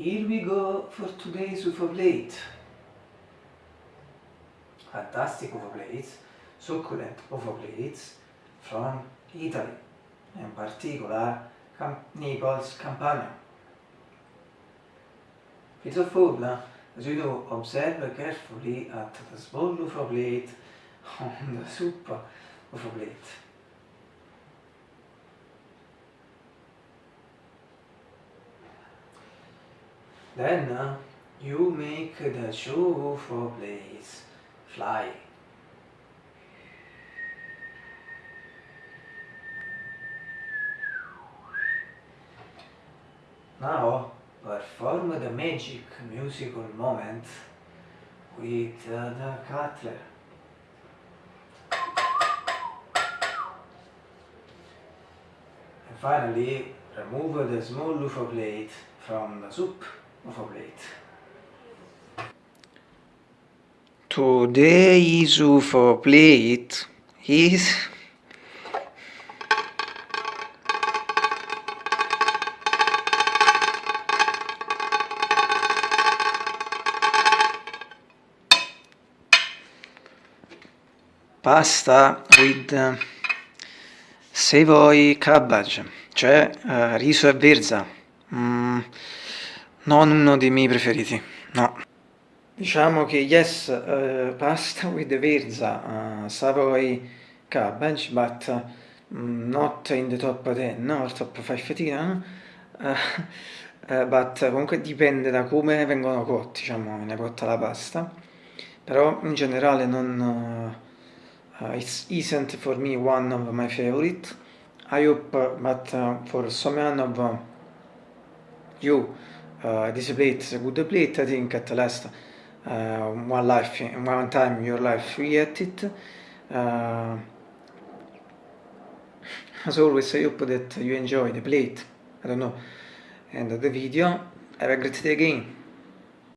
Here we go for today's UFO blade. Fantastic UFO blades, succulent UFO blades from Italy, in particular Camp Naples Campania. Peter Fogler, as you know, observe carefully at the small UFO blade on the super UFO blade. Then uh, you make the shoe for place fly. Now perform the magic musical moment with uh, the cutler. And finally remove the small UFO plate from the soup UFO plate. Today's UFO plate is pasta with uh, savoy cabbage, cioè uh, riso e verza. Mm, non uno dei miei preferiti, no. Diciamo che yes, uh, pasta with verza, uh, savoy cabbage, but uh, not in the top 10 or top 5 uh, but comunque dipende da come vengono cotti, diciamo, viene cotta la pasta, però in generale non uh, it isn't for me one of my favorite. I hope, but uh, for some of uh, you, uh, this plate is a good plate. I think at last uh, one life, one time your life you get it. Uh, as always, I hope that you enjoy the plate. I don't know, and the video. Have a great day again.